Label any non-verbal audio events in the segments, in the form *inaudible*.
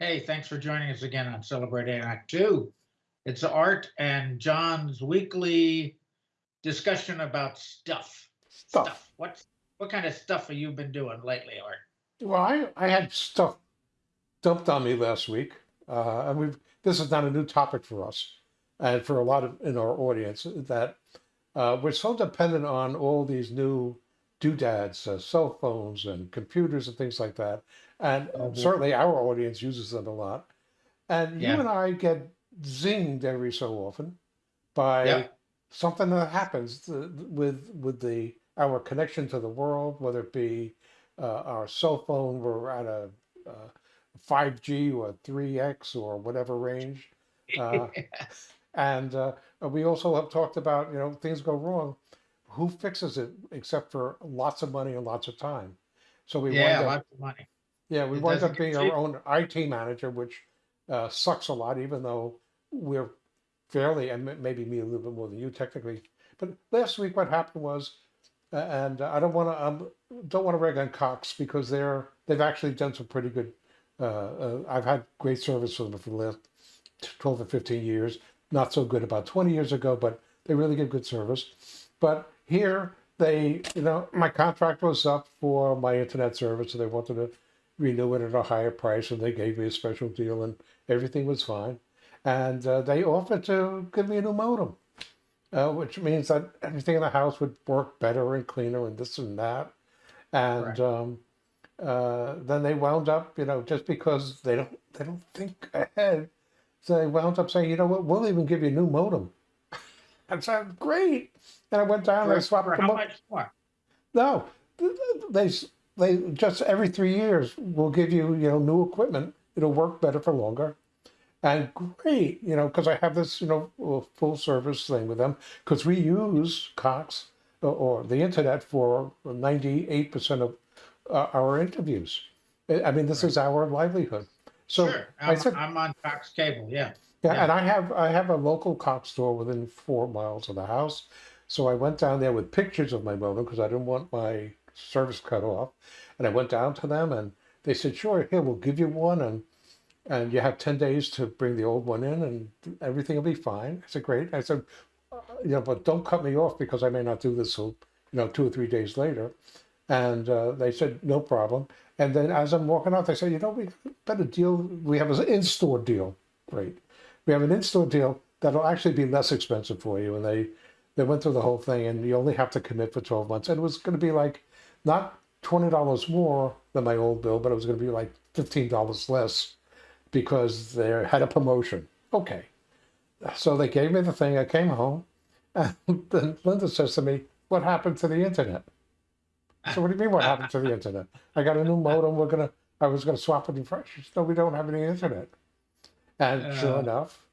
Hey, thanks for joining us again on Celebrating Act Two. It's Art and John's weekly discussion about stuff. Stuff. What, what kind of stuff have you been doing lately, Art? Well, I, I had stuff dumped on me last week, uh, and we've this is not a new topic for us, and for a lot of in our audience that uh, we're so dependent on all these new doodads, uh, cell phones, and computers and things like that, and Oh, boy. certainly our audience uses them a lot. And Yeah. you and I get zinged every so often by Yeah. something that happens th- with with the our connection to the world, whether it be uh, our cell phone, we're at a uh, 5G or 3X or whatever range. Uh, *laughs* and uh, we also have talked about, you know, things go wrong. Who fixes it except for lots of money and lots of time? So we Yeah, wind up, lots of money. yeah, we it wind up being our own IT manager, which uh, sucks a lot, even though we're fairly, and maybe me a little bit more than you technically. But last week, what happened was, uh, and I don't want to, um, don't want to rag on Cox because they're they've actually done some pretty good. Uh, uh, I've had great service for them for the last twelve or fifteen years. Not so good about twenty years ago, but they really give good service. But here, they, you know, my contract was up for my internet service, so they wanted to renew it at a higher price, and they gave me a special deal, and everything was fine. And uh, they offered to give me a new modem, uh, which means that everything in the house would work better and cleaner, and this and that. And Correct. um, uh, then they wound up, you know, just because they don't they don't think ahead, so they wound up saying, you know what, we'll even give you a new modem. I said, great. And I went down and I swapped for them how up. much more? No, they they just every three years will give you you know new equipment. It'll work better for longer, and great you know because I have this you know full service thing with them because we use Cox or, or the internet for ninety eight percent of uh, our interviews. I mean this is our livelihood. So Sure, I I'm, said I'm on Cox Cable, yeah. Yeah, and I have I have a local Cox store within four miles of the house. So I went down there with pictures of my modem because I didn't want my service cut off. And I went down to them and they said, sure, here, we'll give you one and and you have 10 days to bring the old one in and everything will be fine. I said, great. I said, "Uh, you know, but don't cut me off because I may not do this till, you know, two or three days later. And uh, they said, no problem. And then as I'm walking out, they said, you know, we better deal. We have an in-store deal. Great. We have an in-store deal that'll actually be less expensive for you. And they, they went through the whole thing and you only have to commit for 12 months. And it was going to be like not $20 more than my old bill, but it was going to be like $15 less because they had a promotion. Okay. So they gave me the thing. I came home and *laughs* then Linda says to me, what happened to the internet? So what do you mean what happened to the internet? I got a new modem. We're going to, I was going to swap it in fresh. No, we don't have any internet. And sure Uh. enough,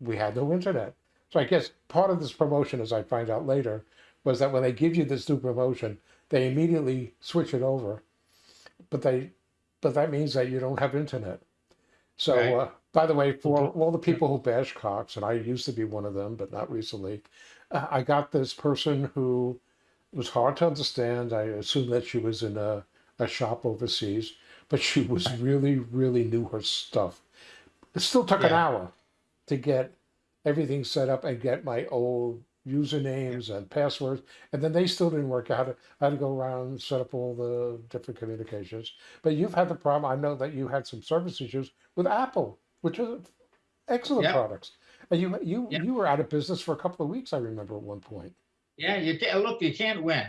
we had no internet. So I guess part of this promotion, as I find out later, was that when they give you this new promotion, they immediately switch it over. But they, but that means that you don't have internet. So, Right. uh, by the way, for all the people who bash Cox, and I used to be one of them, but not recently, uh, I got this person who was hard to understand. I assumed that she was in a, a shop overseas, but she was really, really knew her stuff. It still took an hour to get everything set up and get my old usernames and passwords. And then they still didn't work out. I had to go around and set up all the different communications. But you've had the problem. I know that you had some service issues with Apple, which is excellent Yeah. products. And you you Yeah. you were out of business for a couple of weeks. I remember at one point. Yeah, you can't, look, you can't win.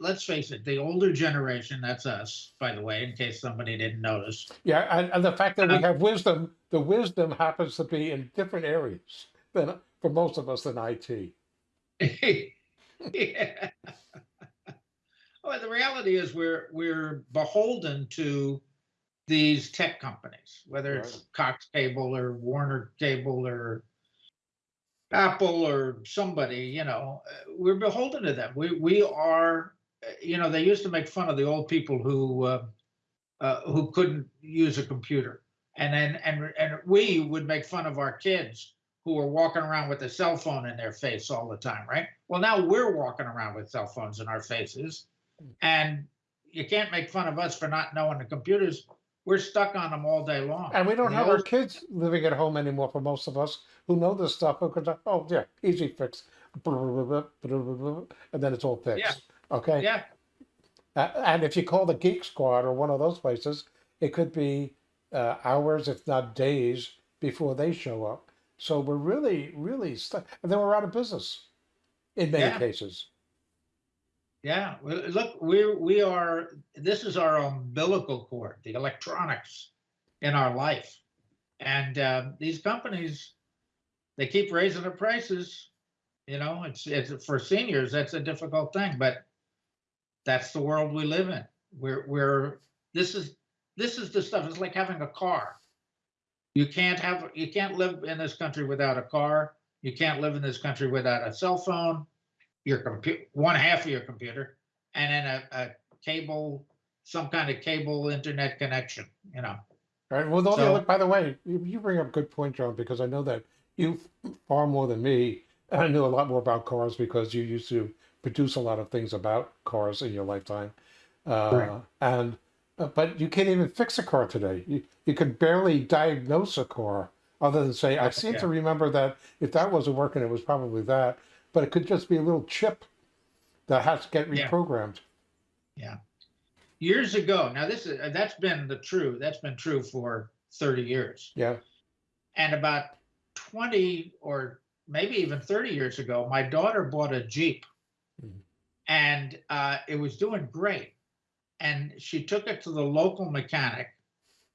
Let's face it, the older generation, that's us, by the way, in case somebody didn't notice. Yeah, and, and the fact that we Uh, have wisdom, the wisdom happens to be in different areas than for most of us than IT. *laughs* Yeah. Well, the reality is we're, we're beholden to these tech companies, whether it's Cox Cable or Warner Cable or Apple or somebody, you know, uh, we're beholden to them. We, we are, uh, you know, they used to make fun of the old people who, uh, uh, who couldn't use a computer. And then, and, and we would make fun of our kids who were walking around with a cell phone in their face all the time, right? Well, now we're walking around with cell phones in our faces. And you can't make fun of us for not knowing the computers we're stuck on them all day long. And we don't The have our kids living at home anymore for most of us who know this stuff because, oh, yeah, easy fix. And then it's all fixed. Okay. Yeah, A- And if you call the Geek Squad or one of those places, it could be uh, hours, if not days, before they show up. So we're really, really stuck. And then we're out of business in many Yeah. cases. Yeah. Look, we, we are, this is our umbilical cord, the electronics in our life. And um, these companies, they keep raising the prices. You know, it's, it's for seniors, that's a difficult thing, but that's the world we live in. We're, we're, this is, this is the stuff. It's like having a car. You can't have, you can't live in this country without a car. You can't live in this country without a cell phone, your computer, one half of your computer, and then a, a cable, some kind of cable internet connection, you know. Right. Well, the So- by the way, you, bring up a good point, John, because I know that you far more than me. I knew a lot more about cars because you used to produce a lot of things about cars in your lifetime. Uh, Right. And uh, but you can't even fix a car today. You you could barely diagnose a car other than say, I seem Yeah. to remember that if that wasn't working, it was probably that. But it could just be a little chip that has to get reprogrammed. Yeah. reprogrammed. Years ago, now this is, that's been the true, that's been true for 30 years. Yeah. And about 20 or maybe even 30 years ago, my daughter bought a Jeep. Mhm. And uh, it was doing great. And she took it to the local mechanic.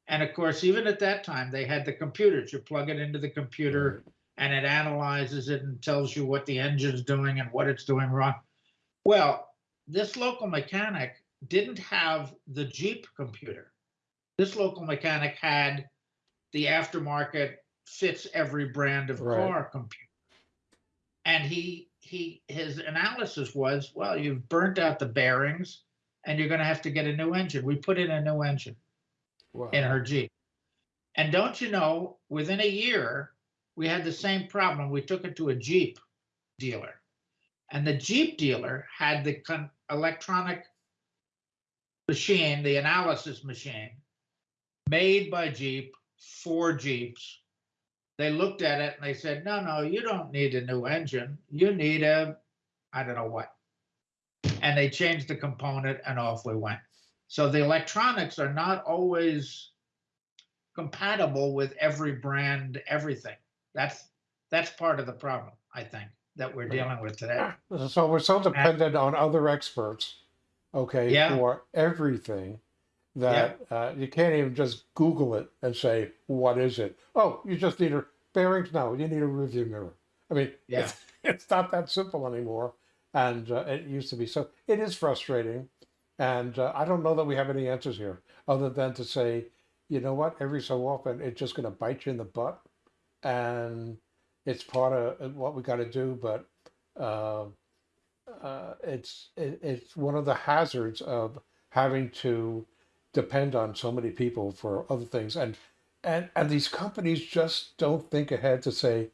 And of course, even at that time, they had the computers. You plug it into the computer and it analyzes it and tells you what the engine's doing and what it's doing wrong. Well, this local mechanic didn't have the Jeep computer. This local mechanic had the aftermarket fits every brand of Right. car computer. And he he his analysis was, well, you've burnt out the bearings and you're going to have to get a new engine. We put in a new engine Wow. in her Jeep. And don't you know, within a year, we had the same problem. We took it to a Jeep dealer. And the Jeep dealer had the electronic machine, the analysis machine, made by Jeep for Jeeps. They looked at it and they said, no, no, you don't need a new engine. You need a, I don't know what. And they changed the component and off we went. So the electronics are not always compatible with every brand, everything. That's, that's part of the problem, I think, that we're dealing with today. *laughs* So we're so dependent on other experts, okay, Yeah. for everything that uh, you can't even just Google it and say, what is it? Oh, you just need a bearings? No, you need a review mirror. I mean, *laughs* Yeah. it's, it's not that simple anymore. And uh, it used to be. So it is frustrating. And uh, I don't know that we have any answers here other than to say, you know what, every so often it's just going to bite you in the butt. And it's part of what we got to do. But uh, uh, it's it, it's one of the hazards of having to depend on so many people for other things and and and these companies just don't think ahead to say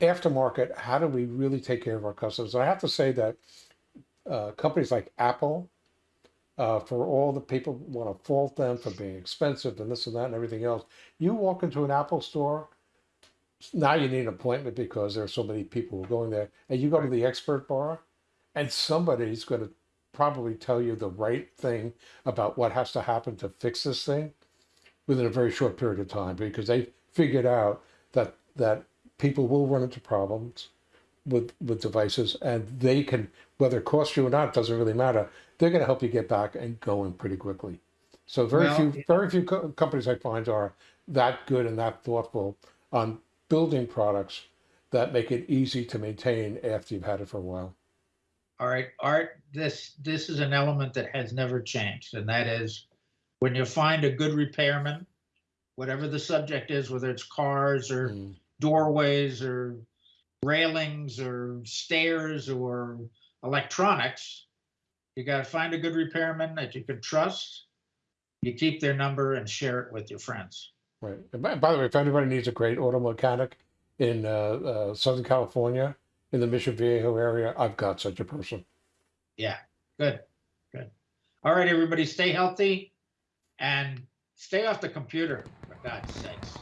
aftermarket how do we really take care of our customers i have to say that uh, companies like apple uh, for all the people want to fault them for being expensive and this and that and everything else you walk into an apple store now you need an appointment because there are so many people who are going there and you go to the expert bar and somebody's going to probably tell you the right thing about what has to happen to fix this thing within a very short period of time because they figured out that that people will run into problems with with devices and they can whether it costs you or not doesn't really matter. They're going to help you get back and going pretty quickly. So very Well, few very few co- companies i find are that good and that thoughtful on building products that make it easy to maintain after you've had it for a while All right, Art, this, this is an element that has never changed, and that is when you find a good repairman, whatever the subject is, whether it's cars or Mm. doorways or railings or stairs or electronics, you gotta find a good repairman that you can trust. You keep their number and share it with your friends. Right. And by, by the way, if anybody needs a great auto mechanic in uh, uh, Southern California, in the Mission Viejo area, I've got such a person. Yeah, good, good. All right, everybody, stay healthy and stay off the computer, for God's sakes.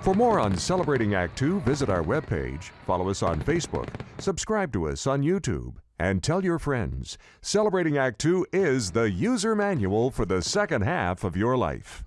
For more on Celebrating Act Two, visit our webpage, follow us on Facebook, subscribe to us on YouTube, and tell your friends. Celebrating Act Two is the user manual for the second half of your life.